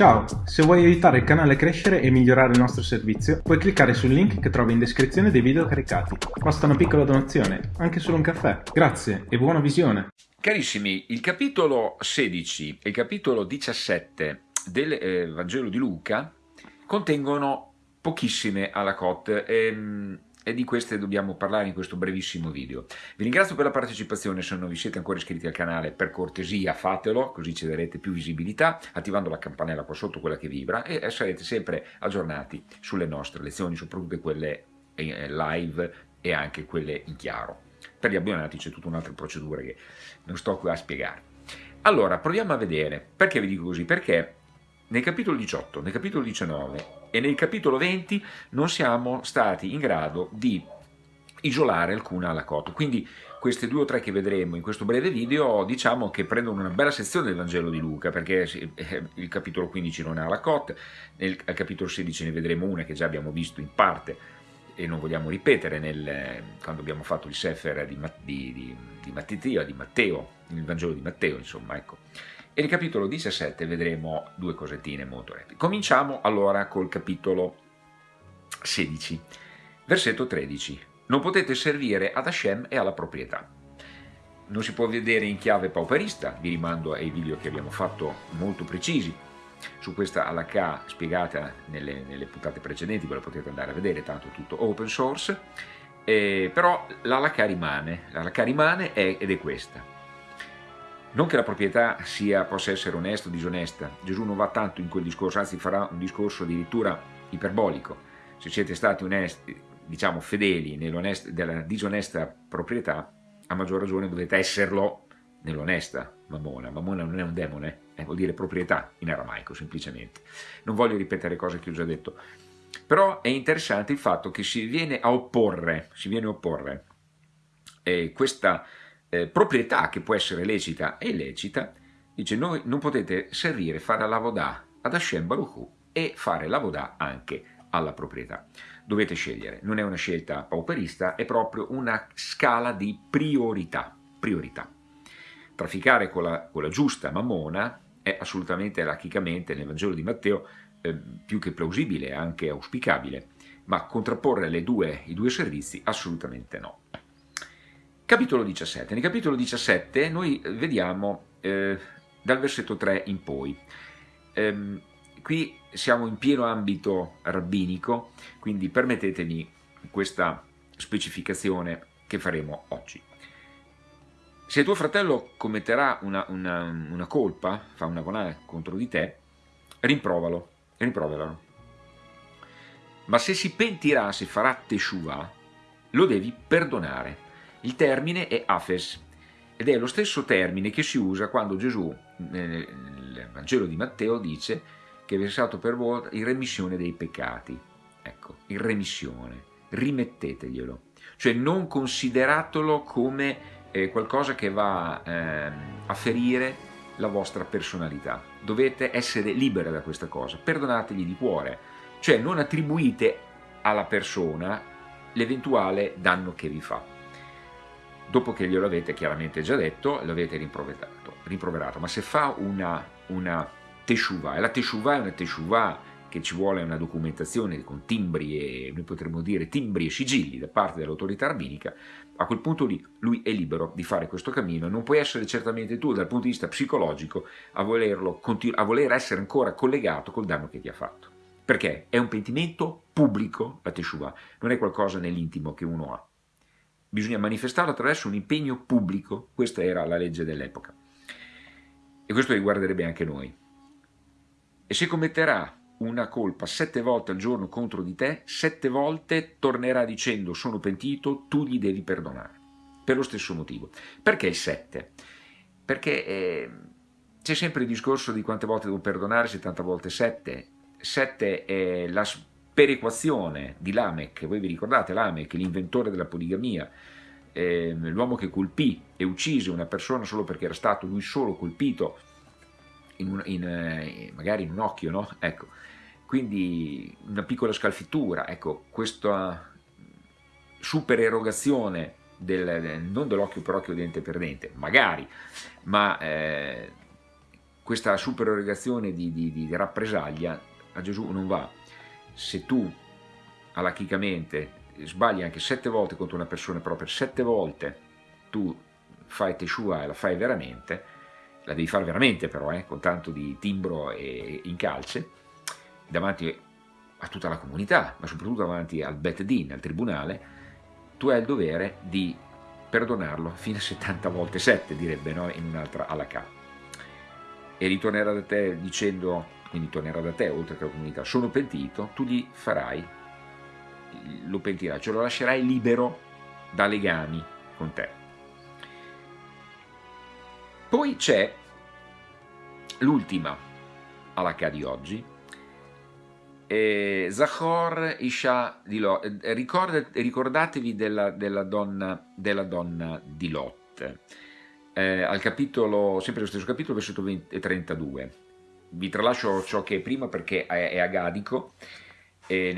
Ciao, se vuoi aiutare il canale a crescere e migliorare il nostro servizio, puoi cliccare sul link che trovi in descrizione dei video caricati. Basta una piccola donazione, anche solo un caffè. Grazie e buona visione! Carissimi, il capitolo 16 e il capitolo 17 del eh, Vangelo di Luca contengono pochissime alla cote. Ehm, e di queste dobbiamo parlare in questo brevissimo video. Vi ringrazio per la partecipazione, se non vi siete ancora iscritti al canale per cortesia fatelo, così ci darete più visibilità, attivando la campanella qua sotto, quella che vibra, e sarete sempre aggiornati sulle nostre lezioni, soprattutto quelle eh, live e anche quelle in chiaro. Per gli abbonati c'è tutta un'altra procedura che non sto qui a spiegare. Allora, proviamo a vedere, perché vi dico così? Perché nel capitolo 18, nel capitolo 19 e nel capitolo 20 non siamo stati in grado di isolare alcuna alacoto. Quindi queste due o tre che vedremo in questo breve video diciamo che prendono una bella sezione del Vangelo di Luca perché eh, il capitolo 15 non ha alacote, nel capitolo 16 ne vedremo una che già abbiamo visto in parte e non vogliamo ripetere nel, quando abbiamo fatto il Sefer di, di, di, di Matteo, il Vangelo di Matteo insomma ecco. E nel capitolo 17 vedremo due cosettine molto rapide. Cominciamo allora col capitolo 16, versetto 13. Non potete servire ad Hashem e alla proprietà. Non si può vedere in chiave pauperista, vi rimando ai video che abbiamo fatto molto precisi su questa halakha spiegata nelle, nelle puntate precedenti, ve la potete andare a vedere, tanto tutto open source, eh, però l'halakha rimane, l'halakha rimane è, ed è questa non che la proprietà sia, possa essere onesta o disonesta, Gesù non va tanto in quel discorso, anzi farà un discorso addirittura iperbolico. Se siete stati onesti, diciamo fedeli nella disonesta proprietà, a maggior ragione dovete esserlo nell'onesta Mammona. Mammona non è un demone, eh, vuol dire proprietà in aramaico semplicemente. Non voglio ripetere cose che ho già detto, però è interessante il fatto che si viene a opporre, si viene a opporre eh, questa eh, proprietà che può essere lecita e illecita, dice noi non potete servire, fare la vodà ad Hashem Baruch e fare la vodà anche alla proprietà. Dovete scegliere, non è una scelta pauperista, è proprio una scala di priorità. priorità. Trafficare con la, con la giusta mammona è assolutamente lachicamente nel Vangelo di Matteo eh, più che plausibile, anche auspicabile, ma contrapporre due, i due servizi assolutamente no. Capitolo 17. Nel capitolo 17 noi vediamo eh, dal versetto 3 in poi. Ehm, qui siamo in pieno ambito rabbinico, quindi permettetemi questa specificazione che faremo oggi. Se tuo fratello commetterà una, una, una colpa, fa una bonà contro di te, rimprovalo, rimproveralo. Ma se si pentirà, se farà teshuvah, lo devi perdonare il termine è afes ed è lo stesso termine che si usa quando Gesù nel Vangelo di Matteo dice che è versato per voi in remissione dei peccati. Ecco, in remissione, rimetteteglielo. Cioè non consideratelo come eh, qualcosa che va eh, a ferire la vostra personalità. Dovete essere liberi da questa cosa, perdonategli di cuore. Cioè non attribuite alla persona l'eventuale danno che vi fa dopo che glielo avete chiaramente già detto, l'avete rimproverato, rimproverato, ma se fa una, una teshuva, e la teshuva è una teshuva che ci vuole una documentazione con timbri e, noi potremmo dire, timbri e sigilli da parte dell'autorità rabbinica, a quel punto lì lui è libero di fare questo cammino, non puoi essere certamente tu dal punto di vista psicologico a, volerlo, a voler essere ancora collegato col danno che ti ha fatto. Perché? È un pentimento pubblico la teshuva, non è qualcosa nell'intimo che uno ha bisogna manifestarlo attraverso un impegno pubblico, questa era la legge dell'epoca. E questo riguarderebbe anche noi. E se commetterà una colpa sette volte al giorno contro di te, sette volte tornerà dicendo sono pentito, tu gli devi perdonare. Per lo stesso motivo. Perché il sette? Perché eh, c'è sempre il discorso di quante volte devo perdonare, 70 volte sette. Sette è la perequazione di Lamech, voi vi ricordate Lamech, l'inventore della poligamia, eh, l'uomo che colpì e uccise una persona solo perché era stato lui solo colpito, in un, in, eh, magari in un occhio, no? Ecco, quindi una piccola scalfittura, ecco, questa supererogazione del, non dell'occhio per occhio, dente per dente, magari, ma eh, questa supererogazione di, di, di rappresaglia a Gesù non va. Se tu alachicamente sbagli anche sette volte contro una persona proprio, sette volte tu fai Teshua e la fai veramente, la devi fare veramente però, eh, con tanto di timbro e incalce, davanti a tutta la comunità, ma soprattutto davanti al Bet Din, al tribunale, tu hai il dovere di perdonarlo fino a 70 volte 7, direbbe no? in un'altra alla K. E ritornerà da te dicendo, quindi tornerà da te oltre che alla comunità, sono pentito, tu gli farai, lo pentirai, cioè lo lascerai libero da legami con te. Poi c'è l'ultima alla K di oggi, eh, Zachor Isha di Lot, eh, ricordatevi della, della, donna, della, donna, di Lot, eh, al capitolo, sempre lo stesso capitolo, versetto 20, 32. Vi tralascio ciò che è prima perché è, agadico, e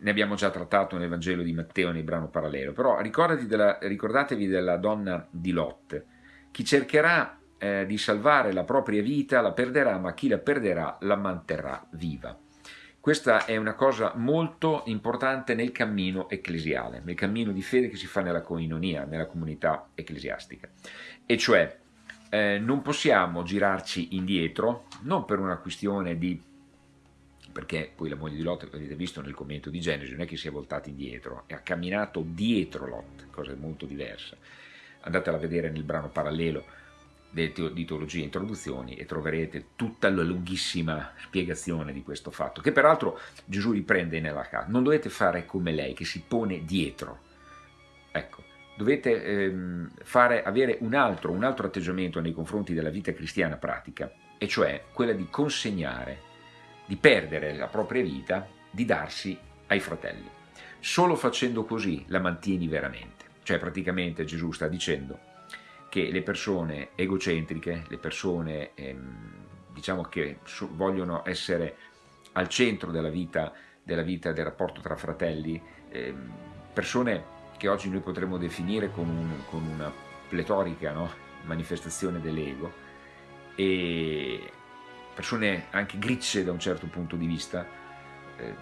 ne, abbiamo già trattato nel Vangelo di Matteo nel brano parallelo, però della, ricordatevi della donna di Lot, chi cercherà eh, di salvare la propria vita la perderà, ma chi la perderà la manterrà viva. Questa è una cosa molto importante nel cammino ecclesiale, nel cammino di fede che si fa nella coinonia, nella comunità ecclesiastica. E cioè, eh, non possiamo girarci indietro, non per una questione di perché poi la moglie di Lot, avete visto nel commento di Genesi, non è che si è voltata indietro, ha camminato dietro Lot, cosa molto diversa. Andatela a vedere nel brano parallelo di teologia e introduzioni e troverete tutta la lunghissima spiegazione di questo fatto, che peraltro Gesù riprende nella casa. Non dovete fare come lei, che si pone dietro. Ecco, dovete ehm, fare, avere un altro, un altro atteggiamento nei confronti della vita cristiana pratica, e cioè quella di consegnare, di perdere la propria vita, di darsi ai fratelli. Solo facendo così la mantieni veramente. Cioè praticamente Gesù sta dicendo che le persone egocentriche, le persone ehm, diciamo che vogliono essere al centro della vita, della vita del rapporto tra fratelli, ehm, persone che oggi noi potremmo definire con, un, con una pletorica no? manifestazione dell'ego e persone anche gricce da un certo punto di vista, eh,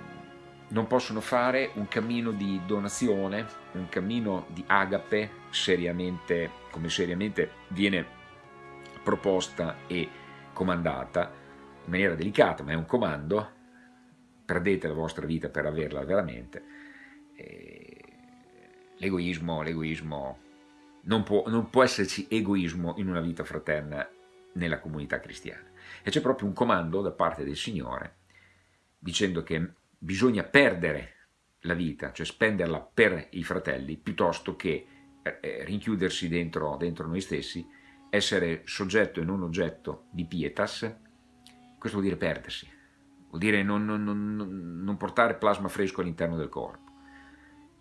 non possono fare un cammino di donazione, un cammino di agape, seriamente, come seriamente viene proposta e comandata, in maniera delicata, ma è un comando, perdete la vostra vita per averla veramente. L'egoismo, l'egoismo, non può, non può esserci egoismo in una vita fraterna nella comunità cristiana. E c'è proprio un comando da parte del Signore dicendo che bisogna perdere la vita, cioè spenderla per i fratelli, piuttosto che eh, eh, rinchiudersi dentro, dentro noi stessi, essere soggetto e non oggetto di pietas, questo vuol dire perdersi, vuol dire non, non, non, non portare plasma fresco all'interno del corpo.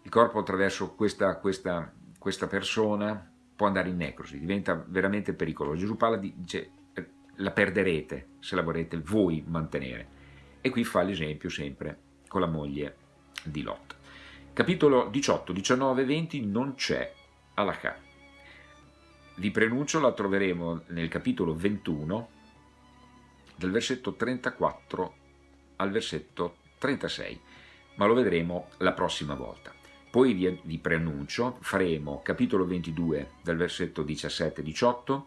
Il corpo attraverso questa, questa, questa, persona può andare in necrosi, diventa veramente pericoloso. Gesù parla di, dice, eh, la perderete se la vorrete voi mantenere. E qui fa l'esempio sempre con la moglie di Lot. Capitolo 18, 19 e 20 non c'è Alakà. Vi prenuncio, la troveremo nel capitolo 21, dal versetto 34 al versetto 36, ma lo vedremo la prossima volta. Poi vi, vi preannuncio, faremo capitolo 22 dal versetto 17-18,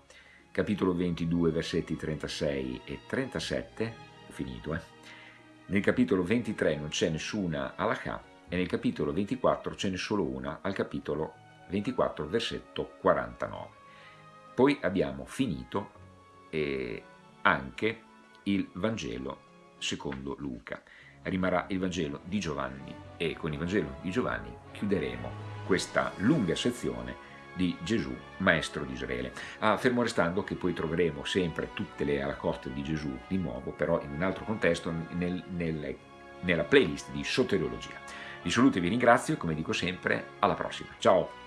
capitolo 22 versetti 36 e 37, ho finito eh, nel capitolo 23 non c'è nessuna alakà e nel capitolo 24 ce n'è solo una al capitolo 24 versetto 49. Poi abbiamo finito eh, anche il Vangelo secondo Luca. Rimarrà il Vangelo di Giovanni e con il Vangelo di Giovanni chiuderemo questa lunga sezione di Gesù, maestro di Israele. Ah, fermo restando che poi troveremo sempre tutte le alacoste di Gesù di nuovo, però in un altro contesto, nel, nel, nella playlist di soteriologia. Vi saluto e vi ringrazio, come dico sempre, alla prossima. Ciao!